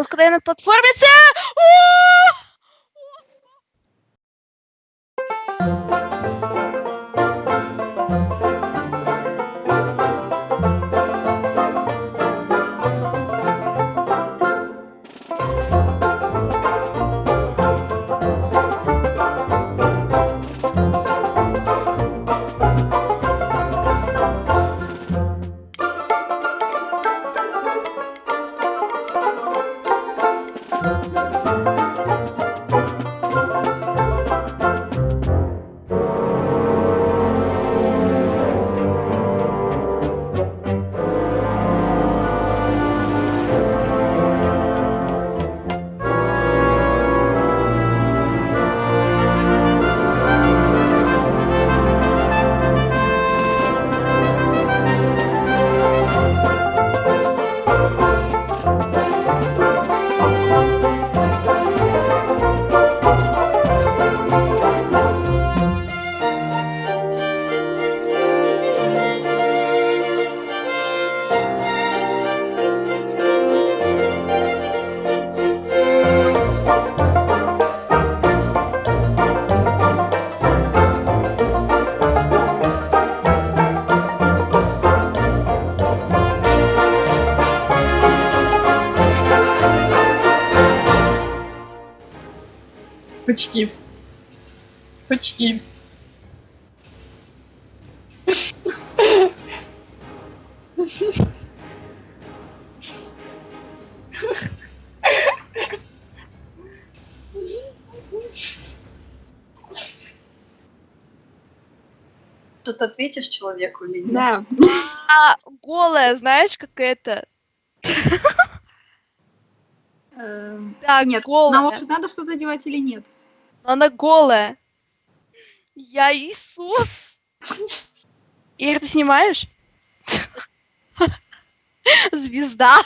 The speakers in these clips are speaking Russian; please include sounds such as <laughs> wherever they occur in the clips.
откъде е на платформица! На платформе... Почти. Почти. Что-то ответишь человеку или нет? Да. А, голая, знаешь, как это? Эм, Так, Нет, голая. на лошадь надо что-то девать или нет? Она голая. Я Иисус. Ир, ты снимаешь? Звезда.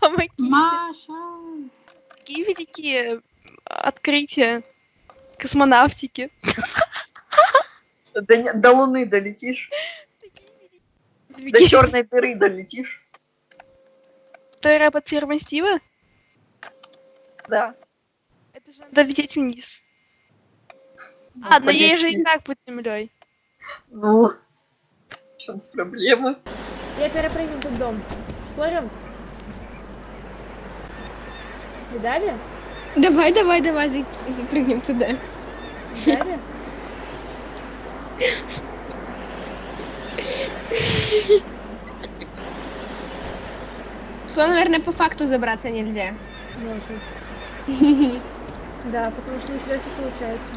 Помоги. Маша! Какие великие открытия космонавтики. До, до Луны долетишь, до черной дыры долетишь. Которая под фермой Стива? Да. Это же надо лететь вниз. Ну, А, но ей же и так под землей. Ну, в чем проблема? Я перепрыгну тут дом. Спорим? Видали? Давай, давай, давай, за- запрыгнем туда. Видали? Что, наверное, по факту забраться нельзя. Может. <laughs> Да, потому что не всегда все получается.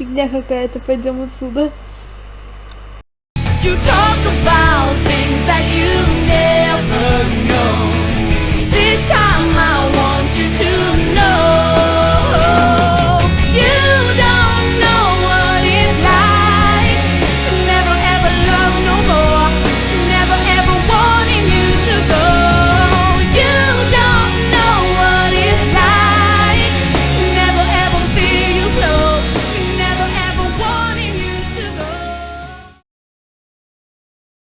Фигня какая-то, пойдем отсюда. You talk about things that you